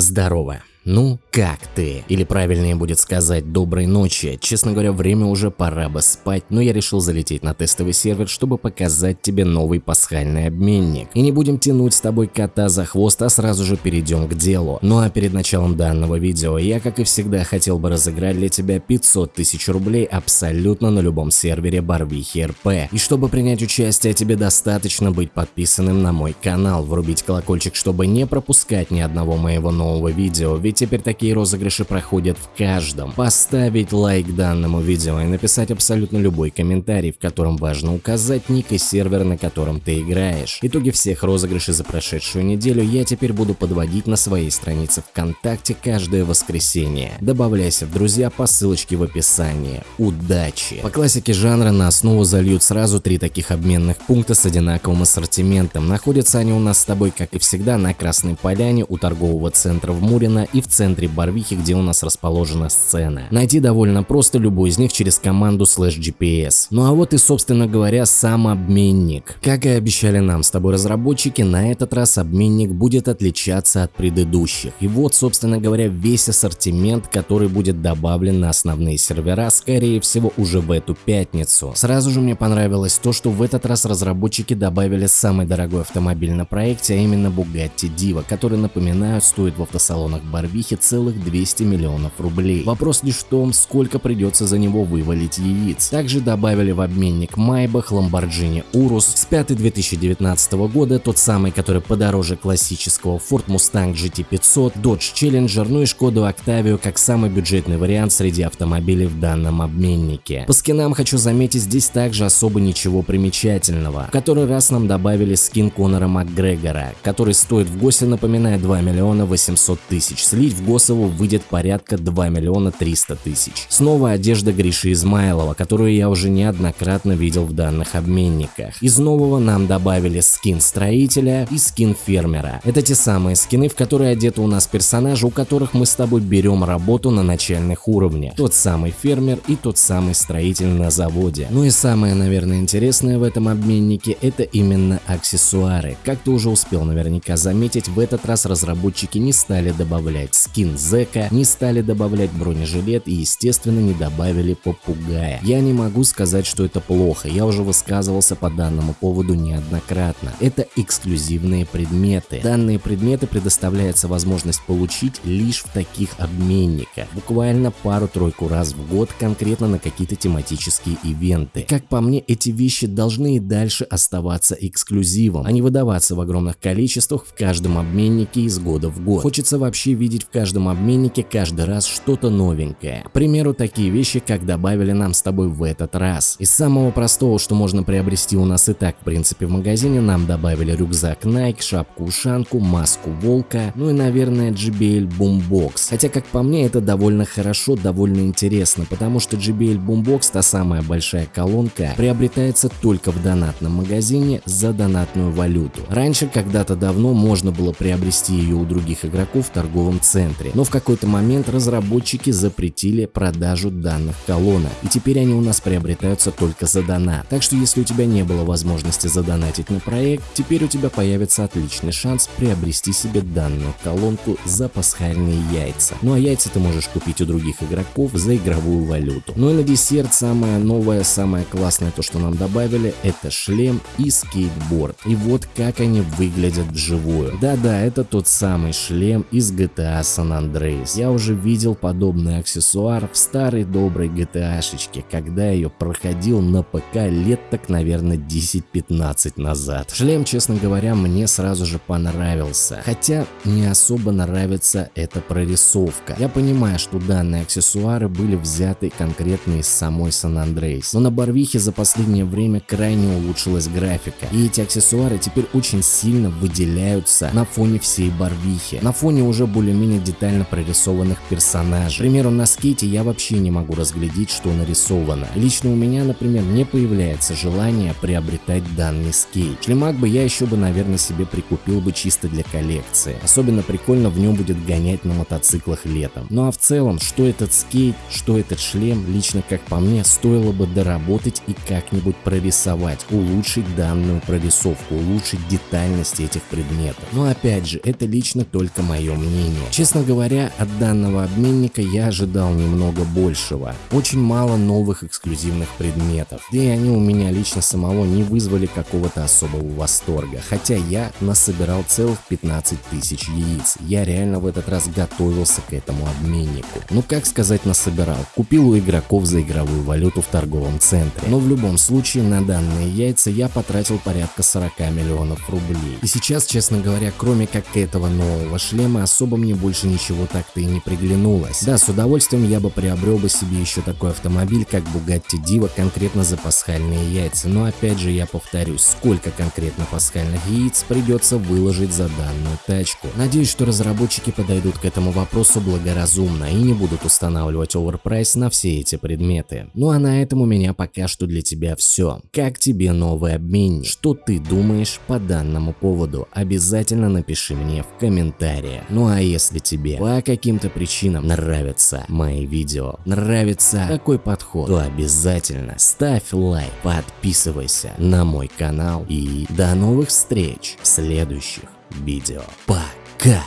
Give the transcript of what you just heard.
Здорово. Ну, как ты? Или правильнее будет сказать доброй ночи. Честно говоря, время уже пора бы спать, но я решил залететь на тестовый сервер, чтобы показать тебе новый пасхальный обменник. И не будем тянуть с тобой кота за хвост, а сразу же перейдем к делу. Ну а перед началом данного видео я, как и всегда, хотел бы разыграть для тебя 500 тысяч рублей абсолютно на любом сервере Барвихи РП. И чтобы принять участие, тебе достаточно быть подписанным на мой канал, врубить колокольчик, чтобы не пропускать ни одного моего нового видео, ведь теперь такие розыгрыши проходят в каждом. Поставить лайк данному видео и написать абсолютно любой комментарий, в котором важно указать ник и сервер, на котором ты играешь. Итоги всех розыгрышей за прошедшую неделю я теперь буду подводить на своей странице ВКонтакте каждое воскресенье. Добавляйся в друзья по ссылочке в описании. Удачи! По классике жанра на основу зальют сразу три таких обменных пункта с одинаковым ассортиментом. Находятся они у нас с тобой, как и всегда, на Красной Поляне у торгового центра в Мурино и в центре Барвихи, где у нас расположена сцена. Найти довольно просто любой из них через команду slash GPS. Ну а вот и собственно говоря сам обменник. Как и обещали нам с тобой разработчики, на этот раз обменник будет отличаться от предыдущих. И вот собственно говоря весь ассортимент, который будет добавлен на основные сервера, скорее всего уже в эту пятницу. Сразу же мне понравилось то, что в этот раз разработчики добавили самый дорогой автомобиль на проекте, а именно Bugatti Diva, который, напоминаю, стоит в автосалонах Барвихи Барвихе целых 200 миллионов рублей. Вопрос лишь в том, сколько придется за него вывалить яиц. Также добавили в обменник Майбах, Lamborghini Urus, с 5 2019 года тот самый, который подороже классического Ford Mustang GT500, Dodge Challenger, ну и Шкоду Octavia как самый бюджетный вариант среди автомобилей в данном обменнике. По скинам хочу заметить, здесь также особо ничего примечательного. В который раз нам добавили скин Конора Макгрегора, который стоит в ГОСе, напоминаю, 2 миллиона 800 тысяч слить в Госову выйдет порядка 2 миллиона 300 тысяч. Снова одежда Гриши Измайлова, которую я уже неоднократно видел в данных обменниках. Из нового нам добавили скин строителя и скин фермера. Это те самые скины, в которые одеты у нас персонажи, у которых мы с тобой берем работу на начальных уровнях. Тот самый фермер и тот самый строитель на заводе. Ну и самое, наверное, интересное в этом обменнике это именно аксессуары. Как ты уже успел наверняка заметить, в этот раз разработчики не стали добавлять скин Зека, не стали добавлять бронежилет и естественно не добавили попугая. Я не могу сказать, что это плохо, я уже высказывался по данному поводу неоднократно. Это эксклюзивные предметы. Данные предметы предоставляется возможность получить лишь в таких обменниках. Буквально пару-тройку раз в год конкретно на какие-то тематические ивенты. Как по мне, эти вещи должны и дальше оставаться эксклюзивом, а не выдаваться в огромных количествах в каждом обменнике из года в год. Хочется вообще видеть видеть в каждом обменнике каждый раз что-то новенькое. К примеру, такие вещи, как добавили нам с тобой в этот раз. Из самого простого, что можно приобрести у нас и так, в принципе, в магазине, нам добавили рюкзак Nike, шапку-ушанку, маску волка, ну и, наверное, JBL Boombox. Хотя, как по мне, это довольно хорошо, довольно интересно, потому что JBL Boombox, та самая большая колонка, приобретается только в донатном магазине за донатную валюту. Раньше, когда-то давно, можно было приобрести ее у других игроков в торговом центре, но в какой-то момент разработчики запретили продажу данных колонок, и теперь они у нас приобретаются только за донат. Так что если у тебя не было возможности задонатить на проект, теперь у тебя появится отличный шанс приобрести себе данную колонку за пасхальные яйца. Ну а яйца ты можешь купить у других игроков за игровую валюту. Ну и на десерт самое новое, самое классное то, что нам добавили, это шлем и скейтборд. И вот как они выглядят вживую. Да-да, это тот самый шлем из GTA GTA San Andreas. Я уже видел подобный аксессуар в старой доброй GTA-шечке, когда ее проходил на ПК лет так, наверное, 10-15 назад. Шлем, честно говоря, мне сразу же понравился, хотя не особо нравится эта прорисовка. Я понимаю, что данные аксессуары были взяты конкретно из самой San Andreas, но на Барвихе за последнее время крайне улучшилась графика, и эти аксессуары теперь очень сильно выделяются на фоне всей Барвихи. На фоне уже более более-менее детально прорисованных персонажей. К примеру, на скейте я вообще не могу разглядеть, что нарисовано. Лично у меня, например, не появляется желание приобретать данный скейт. Шлемак бы я еще бы, наверное, себе прикупил бы чисто для коллекции. Особенно прикольно в нем будет гонять на мотоциклах летом. Ну а в целом, что этот скейт, что этот шлем, лично как по мне, стоило бы доработать и как-нибудь прорисовать, улучшить данную прорисовку, улучшить детальность этих предметов. Но опять же, это лично только мое мнение. Честно говоря, от данного обменника я ожидал немного большего. Очень мало новых эксклюзивных предметов, да и они у меня лично самого не вызвали какого-то особого восторга, хотя я насобирал целых 15 тысяч яиц. Я реально в этот раз готовился к этому обменнику. Ну как сказать насобирал, купил у игроков за игровую валюту в торговом центре. Но в любом случае на данные яйца я потратил порядка 40 миллионов рублей. И сейчас, честно говоря, кроме как этого нового шлема, особо мне больше ничего так-то и не приглянулось. Да, с удовольствием я бы приобрел бы себе еще такой автомобиль, как Bugatti Diva, конкретно за пасхальные яйца. Но опять же я повторюсь, сколько конкретно пасхальных яиц придется выложить за данную тачку. Надеюсь, что разработчики подойдут к этому вопросу благоразумно и не будут устанавливать оверпрайс на все эти предметы. Ну а на этом у меня пока что для тебя все. Как тебе новый обменник? Что ты думаешь по данному поводу? Обязательно напиши мне в комментариях. Ну а если тебе по каким-то причинам нравятся мои видео, нравится такой подход, то обязательно ставь лайк, подписывайся на мой канал и до новых встреч в следующих видео. Пока!